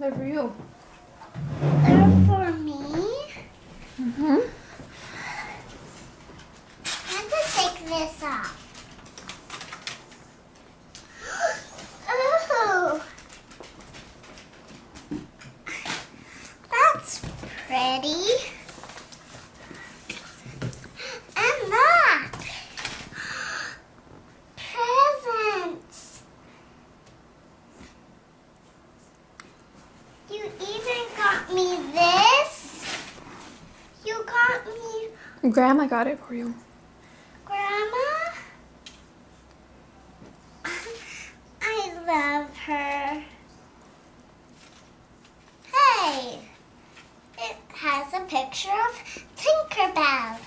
They're for you. They're for me. Mm-hmm. I have to take this off. Ooh. That's pretty. And that. Presents. You even got me this. You got me Grandma got it for you. Grandma? I love her. Hey, it has a picture of Tinkerbell.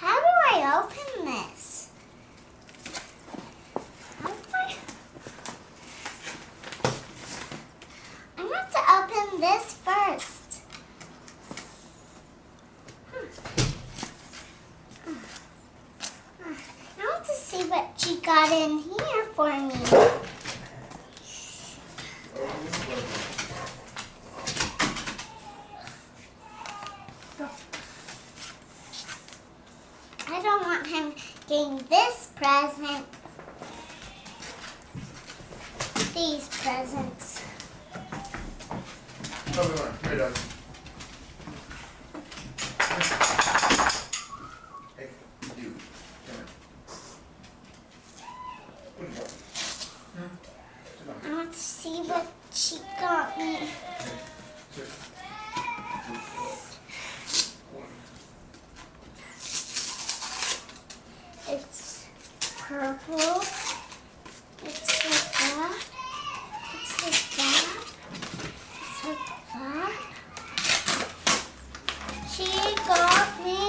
How do I open this? How do I? I want to open this first. Hmm. I want to see what she got in here for me. I don't want him getting this present. These presents. Here, to see what she got me. It's purple. It's like that. It's like that. It's like that. She got me.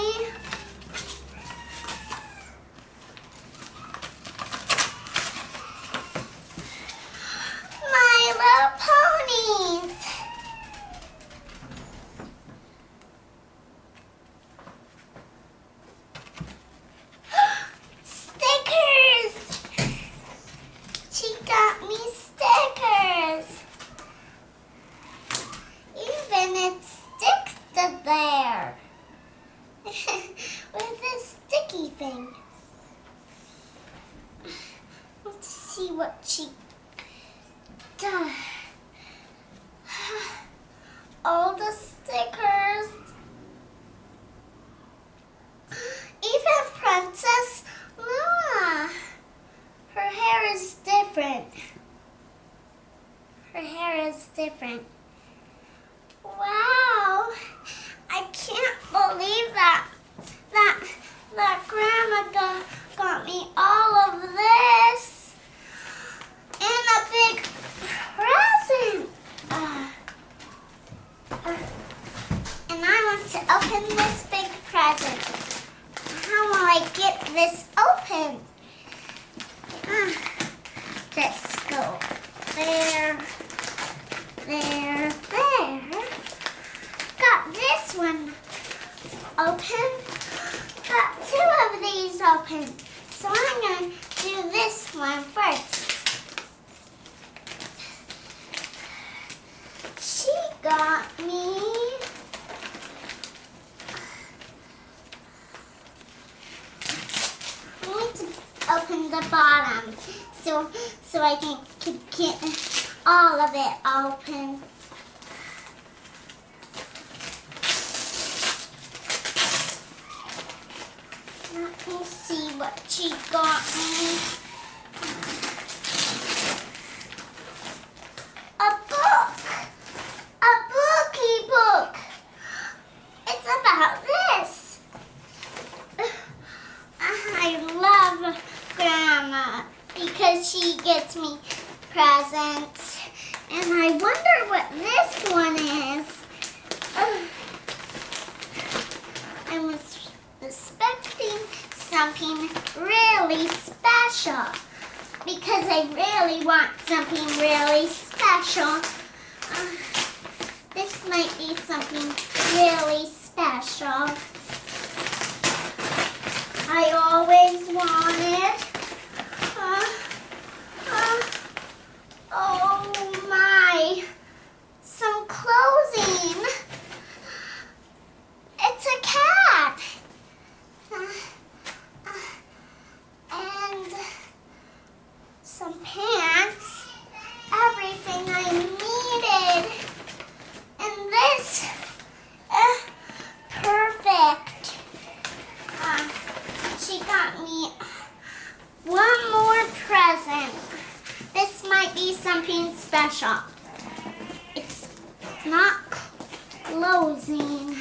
My Little Ponies. Stickers! She got me stickers. Even it sticks to there. With this sticky thing. Let's see what she does. All the stickers. Even Princess Luna. Her hair is different. Her hair is different. Wow. I can't believe that. That that grandma got, got me all of this. And a big present. Uh, uh, and I want to open this big present. How will I get this open? Ah, Let's go there, there, there. Got this one open. Got two of these open. So I'm going to do this one first. She got me I need to open the bottom so so I can, can get all of it open. Let me see what she got me. A book! A bookie book! It's about this. I love Grandma because she gets me presents. And I wonder what this one is. I was expecting something really special because I really want something really special. This might be something really special. I present. This might be something special. It's not closing.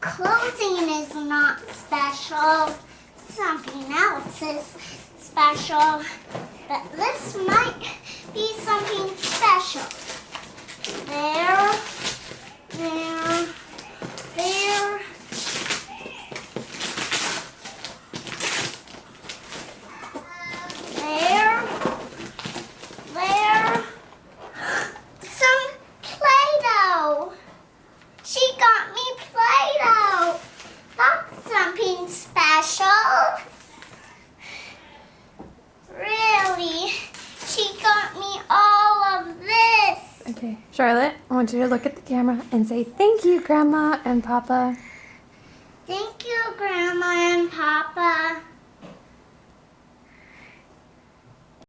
Closing is not special. Something else is special. But this might be something special. There, there, there. Charlotte, I want you to look at the camera and say thank you, Grandma and Papa. Thank you, Grandma and Papa.